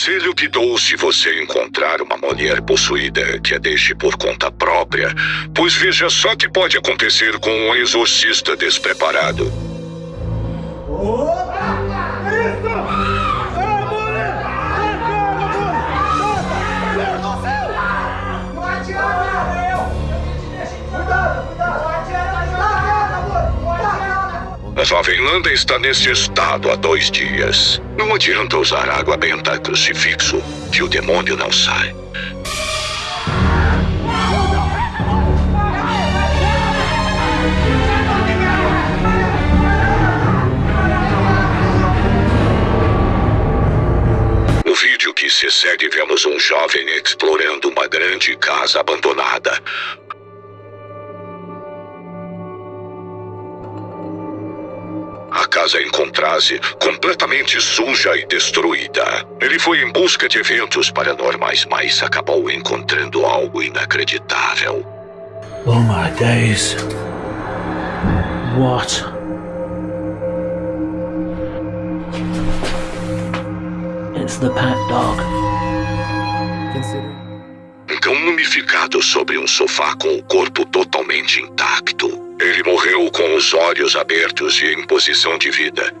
conselho que dou se você encontrar uma mulher possuída que a deixe por conta própria, pois veja só que pode acontecer com um exorcista despreparado. Não A jovem Landa está nesse estado há dois dias. Não adianta usar água benta crucifixo, que o demônio não sai. No vídeo que se segue, vemos um jovem explorando uma grande casa abandonada. A casa encontra-se completamente suja e destruída. Ele foi em busca de eventos paranormais, mas acabou encontrando algo inacreditável. Oh my days. What? It's the pet dog. Um cão mumificado sobre um sofá com o corpo totalmente intacto. Morreu com os olhos abertos e em posição de vida.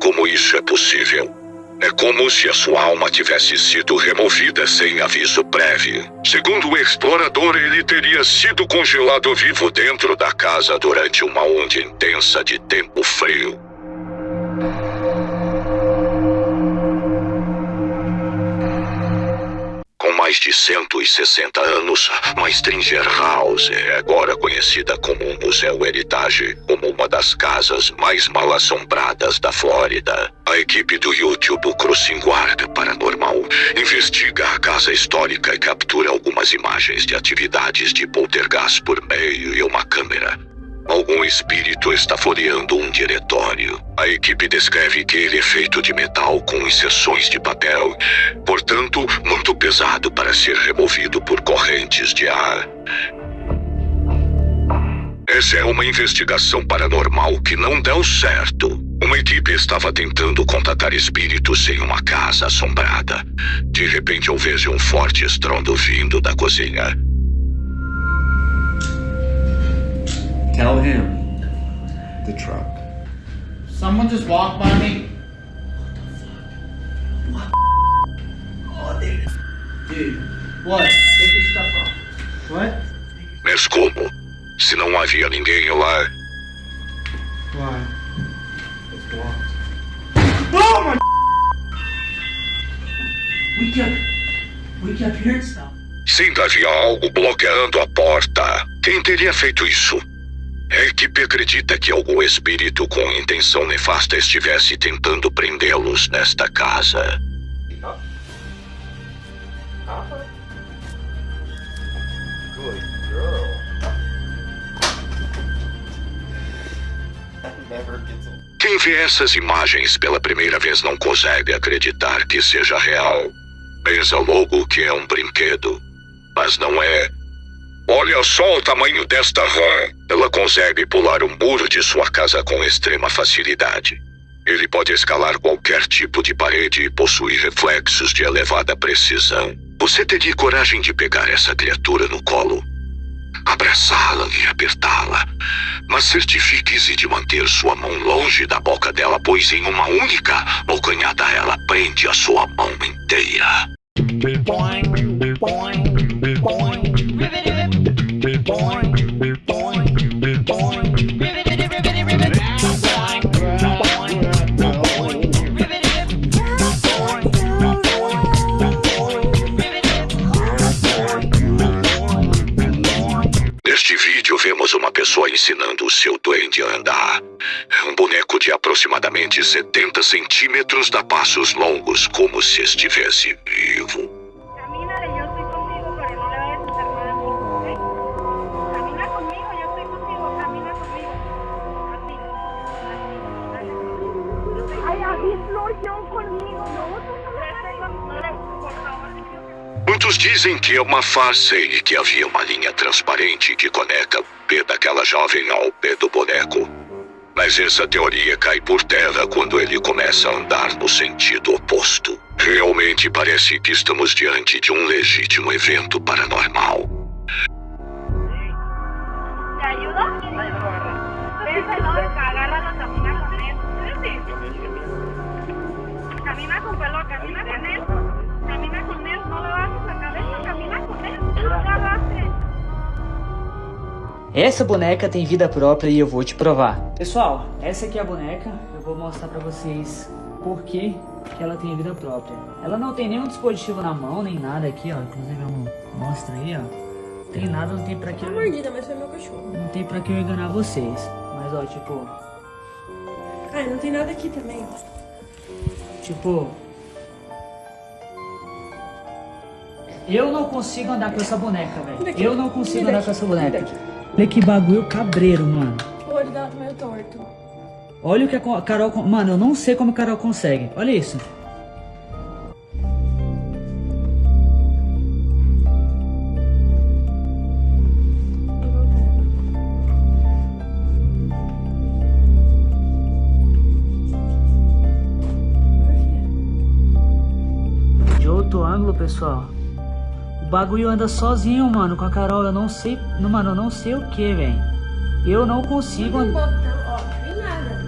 Como isso é possível? É como se a sua alma tivesse sido removida sem aviso prévio. Segundo o explorador, ele teria sido congelado vivo dentro da casa durante uma onda intensa de tempo frio. Mais de 160 anos, a Stringer House é agora conhecida como um museu heritage, como uma das casas mais mal assombradas da Flórida. A equipe do YouTube Crossing Guard Paranormal investiga a casa histórica e captura algumas imagens de atividades de poltergeist por meio de uma câmera. Algum espírito está folheando um diretório. A equipe descreve que ele é feito de metal com inserções de papel, portanto, muito pesado para ser removido por correntes de ar. Essa é uma investigação paranormal que não deu certo. Uma equipe estava tentando contatar espíritos em uma casa assombrada. De repente, eu vejo um forte estrondo vindo da cozinha. Tell him. The truck. Someone just walked by me. Dude, what? Take your stuff off. What? Mas como? Se não havia ninguém lá, Why? It's blocked. Oh my! We kept, we kept hearing stuff. sim havia algo bloqueando a porta. Quem teria feito isso? A equipe acredita que algum espírito com intenção nefasta estivesse tentando prendê-los nesta casa. Quem vê essas imagens pela primeira vez não consegue acreditar que seja real. Pensa logo que é um brinquedo. Mas não é. Olha só o tamanho desta rã. Ela consegue pular o muro de sua casa com extrema facilidade. Ele pode escalar qualquer tipo de parede e possui reflexos de elevada precisão. Você teria coragem de pegar essa criatura no colo? Abraçá-la e apertá-la. Mas certifique-se de manter sua mão longe da boca dela, pois em uma única bocanhada ela prende a sua mão inteira. Pessoa ensinando o seu duende a andar. É um boneco de aproximadamente 70 centímetros dá passos longos, como se estivesse vivo. Muitos dizem que é uma farsa e que havia uma linha transparente que conecta pé daquela jovem ao pé do boneco. Mas essa teoria cai por terra quando ele começa a andar no sentido oposto. Realmente parece que estamos diante de um legítimo evento paranormal. Camina con pelo, camina con él. Camina con él, no lo hagas a cabeza, camina con él. No agarraste. Essa boneca tem vida própria e eu vou te provar. Pessoal, essa aqui é a boneca. Eu vou mostrar pra vocês por que, que ela tem vida própria. Ela não tem nenhum dispositivo na mão, nem nada aqui, ó. Inclusive, eu mostra aí, ó. Tem nada, não tem pra que... Uma mordida, mas foi meu cachorro. Não tem pra que eu enganar vocês. Mas, ó, tipo... Ai, não tem nada aqui também, ó. Tipo... Eu não consigo andar com essa boneca, velho. Daqui. Eu não consigo Daqui. andar com essa boneca. Olha que bagulho cabreiro, mano. O olho dela tá meio torto. Olha o que a Carol... Mano, eu não sei como a Carol consegue. Olha isso. De outro ângulo, pessoal. O bagulho anda sozinho, mano, com a Carol. Eu não sei... Não, mano, eu não sei o que, velho. Eu não consigo... Andar. botão, ó, não tem nada.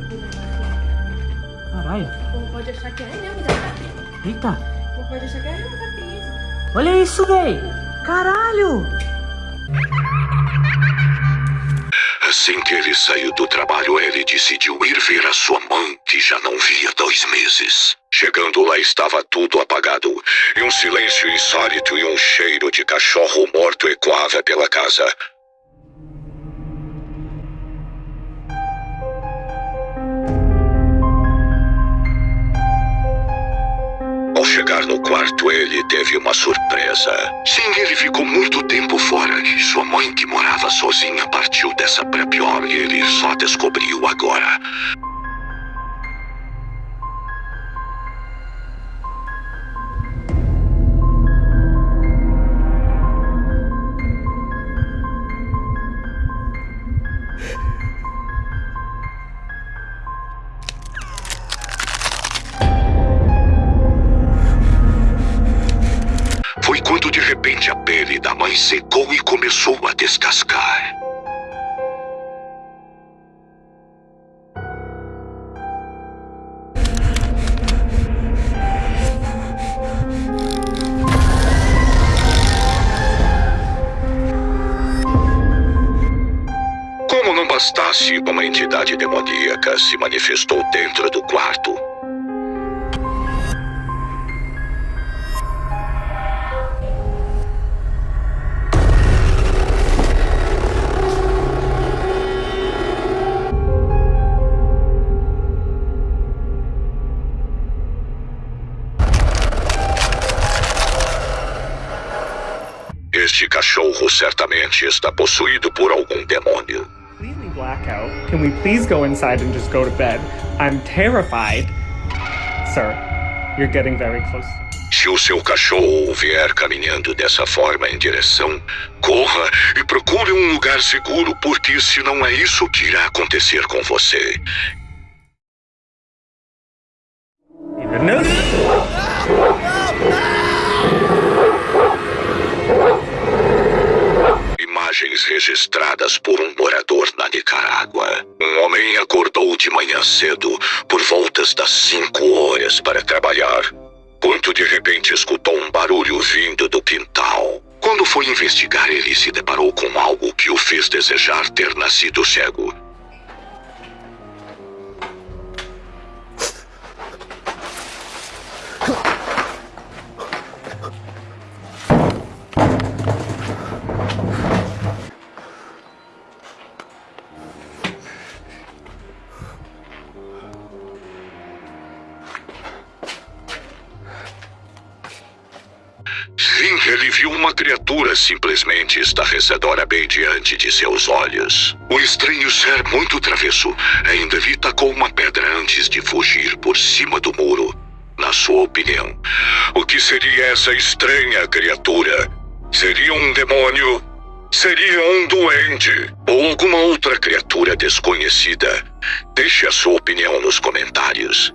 Caralho. O povo pode achar que é mesmo da capinha. Eita. O povo pode achar que é mesmo da capinha. Olha isso, véi! Caralho! Assim que ele saiu do trabalho, ele decidiu ir ver a sua mãe, que já não via dois meses. Chegando lá, estava tudo apagado, e um silêncio insólito e um cheiro de cachorro morto ecoava pela casa. Ao chegar no quarto, ele teve uma surpresa. Sim, ele ficou muito tempo fora e sua mãe, que morava sozinha, partiu dessa pra pior e ele só descobriu agora. Pele da mãe secou e começou a descascar. Como não bastasse, uma entidade demoníaca se manifestou dentro do quarto. Cachorro certamente está possuído por algum demônio. completely blackout. Can we please go inside and just go to bed? I'm terrified. Sir, you're getting very close. Se o seu cachorro vier caminhando dessa forma em direção, corra e procure um lugar seguro, porque se não é isso que irá acontecer com você. No. Imagens registradas por um morador na Nicarágua. Um homem acordou de manhã cedo, por voltas das 5 horas, para trabalhar. Quando de repente escutou um barulho vindo do quintal. Quando foi investigar, ele se deparou com algo que o fez desejar ter nascido cego. Viu uma criatura simplesmente estarrecedora bem diante de seus olhos. O estranho ser muito travesso ainda lhe tacou uma pedra antes de fugir por cima do muro. Na sua opinião, o que seria essa estranha criatura? Seria um demônio? Seria um doente? Ou alguma outra criatura desconhecida? Deixe a sua opinião nos comentários.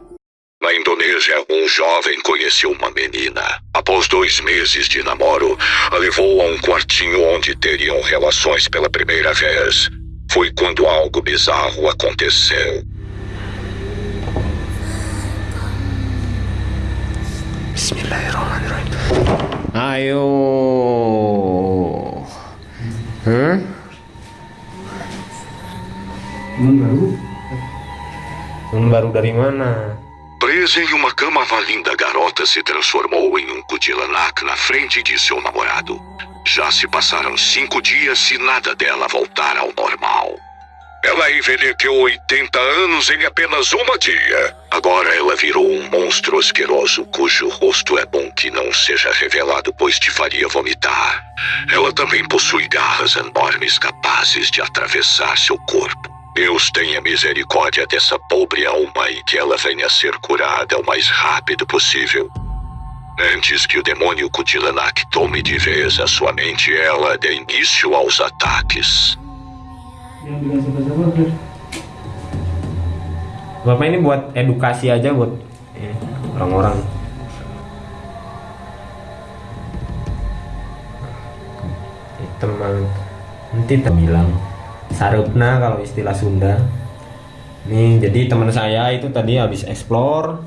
Na Indonésia, um jovem conheceu uma menina. Após dois meses de namoro, a levou a um quartinho onde teriam relações pela primeira vez. Foi quando algo bizarro aconteceu. Ayo. Hah? Teman baru? Teman baru dari mana? Em uma cama, a linda garota se transformou em um Kudilanak na frente de seu namorado. Já se passaram cinco dias e nada dela voltar ao normal. Ela envelheceu 80 anos em apenas uma dia. Agora ela virou um monstro asqueroso cujo rosto é bom que não seja revelado, pois te faria vomitar. Ela também possui garras enormes capazes de atravessar seu corpo. Deus tenha misericórdia dessa pobre alma e que ela venha a ser curada o mais rápido possível. Antes que o demônio Kutilanak tome de vez a sua mente, ela dê início aos ataques. Bapak ini buat edukasi aja buat orang-orang. Eh, Teman nanti bilang sarupna kalau istilah Sunda. Nih jadi teman saya itu tadi habis explore